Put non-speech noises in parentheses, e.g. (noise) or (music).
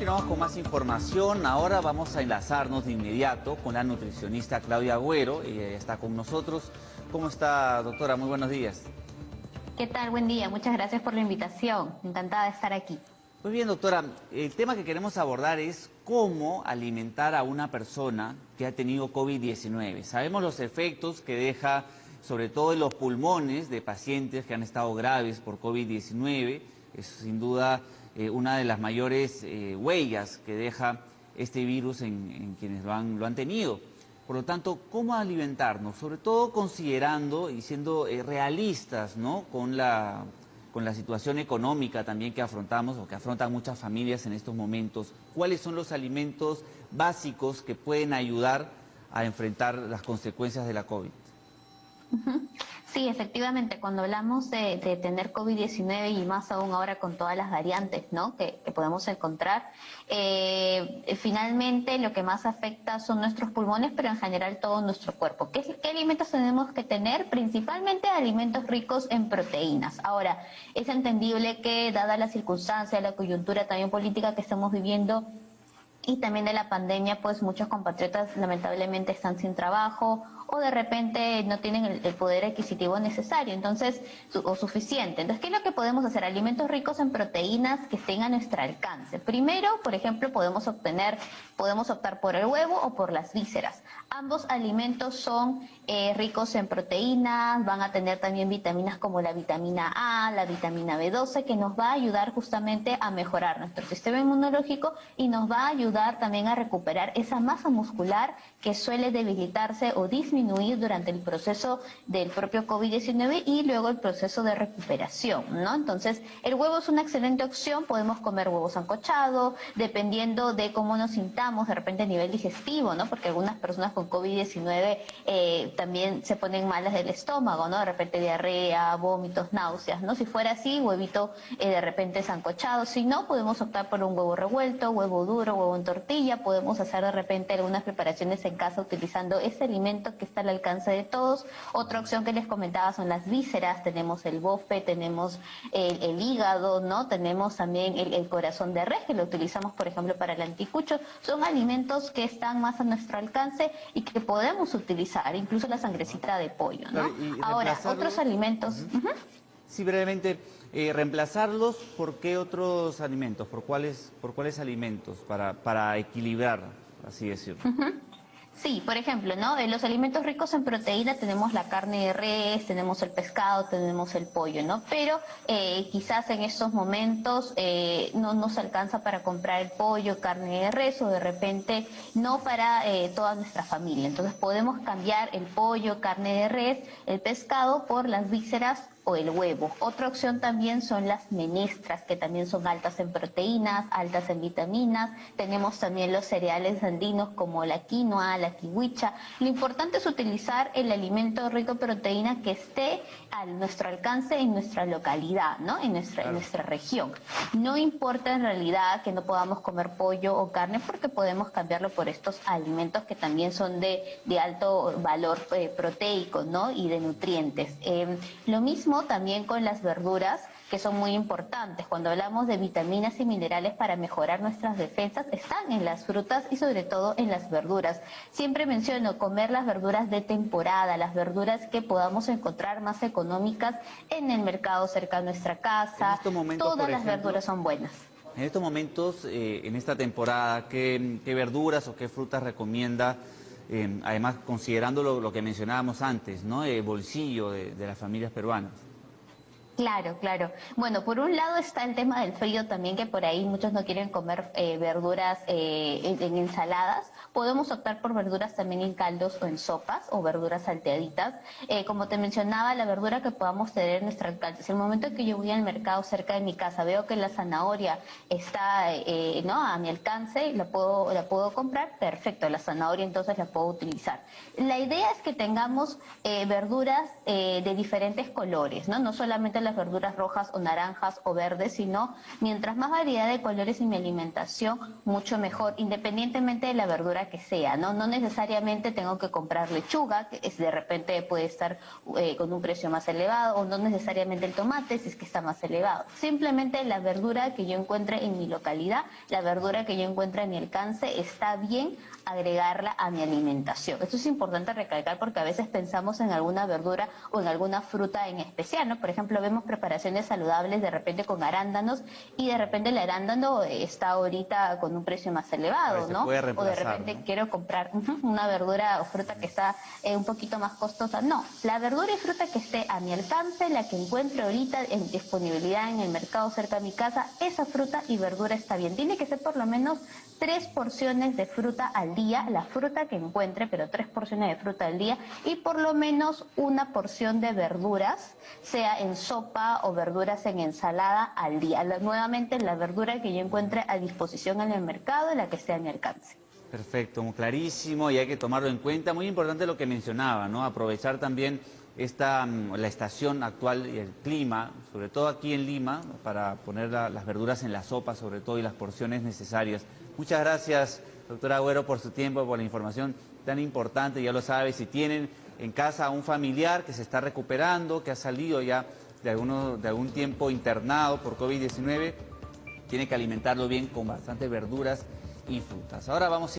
Continuamos con más información. Ahora vamos a enlazarnos de inmediato con la nutricionista Claudia Agüero. Ella está con nosotros. ¿Cómo está, doctora? Muy buenos días. ¿Qué tal? Buen día. Muchas gracias por la invitación. Encantada de estar aquí. Muy bien, doctora. El tema que queremos abordar es cómo alimentar a una persona que ha tenido COVID-19. Sabemos los efectos que deja sobre todo en los pulmones de pacientes que han estado graves por COVID-19. Es sin duda eh, una de las mayores eh, huellas que deja este virus en, quienes lo han, lo han, tenido. Por lo tanto, ¿cómo alimentarnos? Sobre todo considerando y siendo eh, realistas ¿no? con, la, con la situación económica también que afrontamos o que afrontan muchas familias en estos momentos. ¿Cuáles son los alimentos básicos que pueden ayudar a enfrentar las consecuencias de la COVID? Sí, efectivamente, cuando hablamos de, tener COVID-19 y más aún ahora con todas las variantes ¿no? que, podemos encontrar, eh, finalmente lo que más afecta son nuestros pulmones, pero en general todo nuestro cuerpo. ¿Qué, ¿Qué, alimentos tenemos que tener? Principalmente alimentos ricos en proteínas. Ahora, es entendible que dada la circunstancia, la coyuntura también política que estamos viviendo, y también de la pandemia, pues muchos compatriotas lamentablemente están sin trabajo o de repente no tienen el, poder adquisitivo necesario, entonces, o suficiente. Entonces, ¿qué es lo que podemos hacer? Alimentos ricos en proteínas que estén a nuestro alcance. Primero, por ejemplo, podemos obtener, podemos optar por el huevo o por las vísceras. Ambos alimentos son eh, ricos en proteínas, van a tener también vitaminas como la vitamina A, la vitamina B12, que nos va a ayudar justamente a mejorar nuestro sistema inmunológico y nos va a ayudar también a recuperar esa masa muscular que suele debilitarse o disminuir durante el proceso del propio COVID-19 y luego el proceso de recuperación, ¿no? Entonces, el huevo es una excelente opción, podemos comer huevos sancochados, dependiendo de cómo nos sintamos, de repente a nivel digestivo, ¿no? Porque algunas personas con COVID-19 eh, también se ponen malas del estómago, ¿no? De repente diarrea, vómitos, náuseas, ¿no? Si fuera así, huevito eh, de repente sancochado, si no, podemos optar por un huevo revuelto, huevo duro, huevo en tortilla, podemos hacer de repente algunas preparaciones en casa utilizando ese alimento que está al alcance de todos. Otra opción que les comentaba son las vísceras, tenemos el bofe, tenemos el, hígado, ¿no? Tenemos también el, corazón de res, que lo utilizamos, por ejemplo, para el anticucho. Son alimentos que están más a nuestro alcance y que podemos utilizar, incluso la sangrecita de pollo, ¿no? Ahora, otros alimentos... Sí, brevemente, eh, reemplazarlos, ¿por qué otros alimentos? ¿Por cuáles, por cuáles alimentos? Para, para equilibrar, así decirlo. Sí, por ejemplo, ¿no? En los alimentos ricos en proteína tenemos la carne de res, tenemos el pescado, tenemos el pollo, ¿no? Pero eh, quizás en estos momentos eh, no nos alcanza para comprar el pollo, carne de res o de repente no para eh, toda nuestra familia. Entonces podemos cambiar el pollo, carne de res, el pescado por las vísceras o el huevo. Otra opción también son las menestras, que también son altas en proteínas, altas en vitaminas. Tenemos también los cereales andinos como la quinoa, la kiwicha. Lo importante es utilizar el alimento rico en proteína que esté a nuestro alcance en nuestra localidad, ¿no? En nuestra, en nuestra región. No importa en realidad que no podamos comer pollo o carne porque podemos cambiarlo por estos alimentos que también son de, de alto valor eh, proteico, ¿no? Y de nutrientes. Eh, lo mismo también con las verduras, que son muy importantes. Cuando hablamos de vitaminas y minerales para mejorar nuestras defensas, están en las frutas y sobre todo en las verduras. Siempre menciono comer las verduras de temporada, las verduras que podamos encontrar más económicas en el mercado cerca de nuestra casa. Todas las verduras son buenas. En estos momentos, eh, en esta temporada, ¿qué, verduras o qué frutas recomienda? Eh, además, considerando lo, que mencionábamos antes, ¿no? El bolsillo de las familias peruanas. Claro, claro. Bueno, por un lado está el tema del frío también, que por ahí muchos no quieren comer eh, verduras eh, en, ensaladas. Podemos optar por verduras también en caldos o en sopas o verduras salteaditas. Eh, como te mencionaba, la verdura que podamos tener en nuestra alcance. El momento que yo voy al mercado cerca de mi casa veo que la zanahoria está ¿no? a mi alcance, la puedo, la puedo comprar, perfecto, la zanahoria entonces la puedo utilizar. La idea es que tengamos verduras de diferentes colores, ¿no? No solamente la verduras rojas o naranjas o verdes, sino mientras más variedad de colores en mi alimentación, mucho mejor, independientemente de la verdura que sea, ¿no? No necesariamente tengo que comprar lechuga, que de repente puede estar eh, con un precio más elevado, o no necesariamente el tomate, si es que está más elevado. Simplemente la verdura que yo encuentre en mi localidad, la verdura que yo encuentre en mi alcance, está bien agregarla a mi alimentación. Esto es importante recalcar porque a veces pensamos en alguna verdura o en alguna fruta en especial, ¿no? Por ejemplo, vemos preparaciones saludables de repente con arándanos y de repente el arándano está ahorita con un precio más elevado, ¿no? o de repente quiero comprar (laughs) una verdura o fruta que está eh, un poquito más costosa. No, la verdura y fruta que esté a mi alcance, la que encuentro ahorita en disponibilidad en el mercado cerca de mi casa, esa fruta y verdura está bien. Tiene que ser por lo menos tres porciones de fruta al día, la fruta que encuentre, pero tres porciones de fruta al día y por lo menos una porción de verduras, sea en sopa o verduras en ensalada al día. nuevamente la verdura que yo encuentre a disposición en el mercado, la que sea a mi alcance. Perfecto, clarísimo y hay que tomarlo en cuenta. Muy importante lo que mencionaba, ¿no? Aprovechar también esta, mm, la estación actual y el clima, sobre todo aquí en Lima, para poner las verduras en la sopa, sobre todo, y las porciones necesarias. Muchas gracias, doctora Agüero, por su tiempo, por la información tan importante. Ya lo sabe, si tienen en casa a un familiar que se está recuperando, que ha salido ya de, alguno, de algún tiempo internado por COVID-19, tiene que alimentarlo bien con bastantes verduras y frutas. Ahora vamos